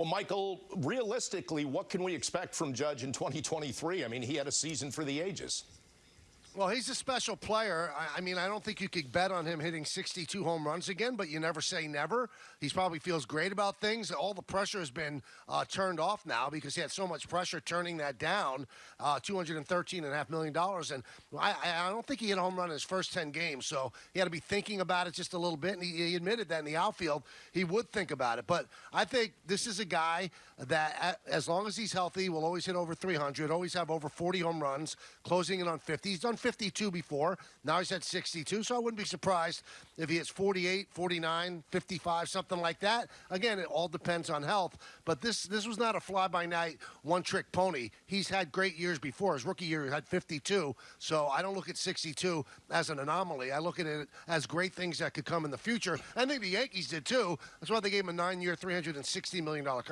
Well, Michael, realistically, what can we expect from Judge in 2023? I mean, he had a season for the ages. Well, he's a special player. I, I, mean, I don't think you could bet on him hitting 62 home runs again, but you never say never. He probably feels great about things. All the pressure has been uh, turned off now because he had so much pressure turning that down, uh, $213.5 million. And I, I, don't think he hit a home run in his first 10 games, so he had to be thinking about it just a little bit. And he, he admitted that in the outfield, he would think about it. But I think this is a guy that, as long as he's healthy, will always hit over 300, always have over 40 home runs, closing in on 50. He's done 52 before. Now he's at 62. So I wouldn't be surprised if he hits 48, 49, 55, something like that. Again, it all depends on health. But this this was not a fly by night, one trick pony. He's had great years before. His rookie year, he had 52. So I don't look at 62 as an anomaly. I look at it as great things that could come in the future. I think the Yankees did too. That's why they gave him a nine year, $360 million contract.